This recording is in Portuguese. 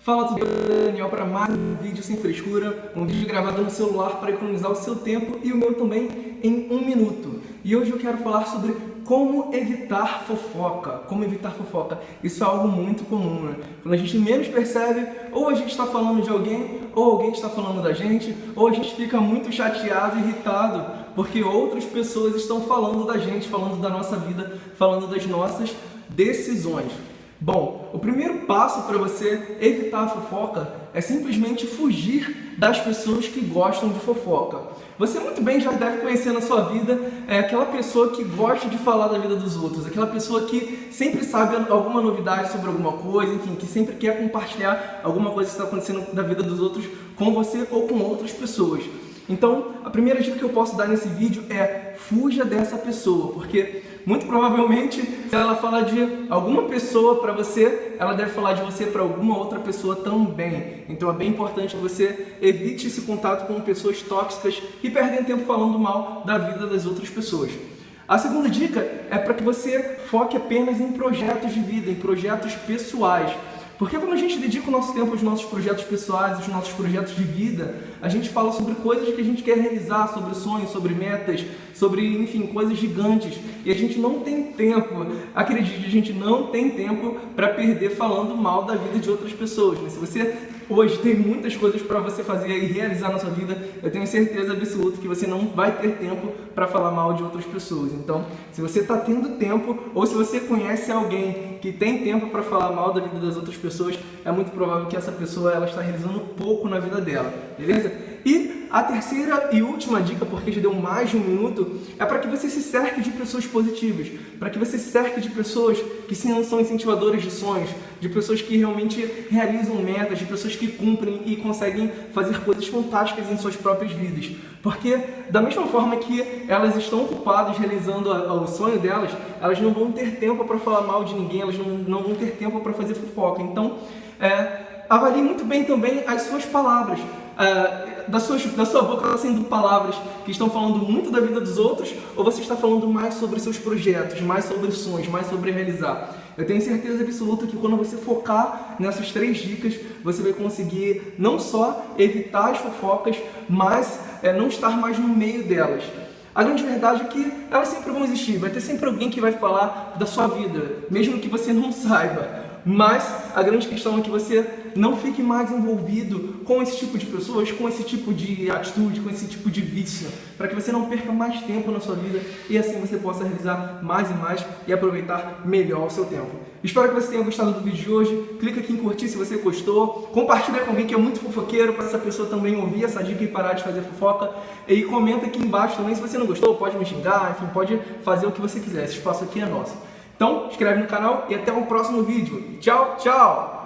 Fala tudo bem, Daniel para mais um vídeo sem frescura, um vídeo gravado no celular para economizar o seu tempo e o meu também em um minuto. E hoje eu quero falar sobre como evitar fofoca. Como evitar fofoca. Isso é algo muito comum, né? Quando a gente menos percebe, ou a gente está falando de alguém, ou alguém está falando da gente, ou a gente fica muito chateado irritado porque outras pessoas estão falando da gente, falando da nossa vida, falando das nossas decisões. Bom, o primeiro passo para você evitar a fofoca é simplesmente fugir das pessoas que gostam de fofoca. Você muito bem já deve conhecer na sua vida é, aquela pessoa que gosta de falar da vida dos outros, aquela pessoa que sempre sabe alguma novidade sobre alguma coisa, enfim, que sempre quer compartilhar alguma coisa que está acontecendo da vida dos outros com você ou com outras pessoas. Então, a primeira dica que eu posso dar nesse vídeo é fuja dessa pessoa, porque muito provavelmente, se ela falar de alguma pessoa para você, ela deve falar de você para alguma outra pessoa também. Então é bem importante que você evite esse contato com pessoas tóxicas que perdem tempo falando mal da vida das outras pessoas. A segunda dica é para que você foque apenas em projetos de vida, em projetos pessoais. Porque quando a gente dedica o nosso tempo aos nossos projetos pessoais, aos nossos projetos de vida, a gente fala sobre coisas que a gente quer realizar, sobre sonhos, sobre metas, sobre, enfim, coisas gigantes. E a gente não tem tempo, acredite, a gente não tem tempo para perder falando mal da vida de outras pessoas. Mas se você hoje tem muitas coisas para você fazer e realizar na sua vida, eu tenho certeza absoluta que você não vai ter tempo para falar mal de outras pessoas. Então, se você está tendo tempo ou se você conhece alguém que tem tempo para falar mal da vida das outras pessoas, é muito provável que essa pessoa ela está realizando pouco na vida dela, beleza? A terceira e última dica, porque já deu mais de um minuto, é para que você se cerque de pessoas positivas, para que você se cerque de pessoas que sim, são incentivadoras de sonhos, de pessoas que realmente realizam metas, de pessoas que cumprem e conseguem fazer coisas fantásticas em suas próprias vidas. Porque da mesma forma que elas estão ocupadas realizando o sonho delas, elas não vão ter tempo para falar mal de ninguém, elas não, não vão ter tempo para fazer fofoca. Então, é, avalie muito bem também as suas palavras. Uh, da, sua, da sua boca está saindo palavras que estão falando muito da vida dos outros ou você está falando mais sobre seus projetos, mais sobre sonhos, mais sobre realizar? Eu tenho certeza absoluta que quando você focar nessas três dicas, você vai conseguir não só evitar as fofocas, mas é, não estar mais no meio delas. A grande verdade é que elas sempre vão existir, vai ter sempre alguém que vai falar da sua vida, mesmo que você não saiba. Mas a grande questão é que você não fique mais envolvido com esse tipo de pessoas, com esse tipo de atitude, com esse tipo de vício, para que você não perca mais tempo na sua vida e assim você possa realizar mais e mais e aproveitar melhor o seu tempo. Espero que você tenha gostado do vídeo de hoje. Clica aqui em curtir se você gostou. Compartilha com alguém que é muito fofoqueiro para essa pessoa também ouvir essa dica e parar de fazer fofoca. E comenta aqui embaixo também se você não gostou, pode me xingar, enfim, pode fazer o que você quiser. Esse espaço aqui é nosso. Então, inscreve no canal e até o próximo vídeo. Tchau, tchau!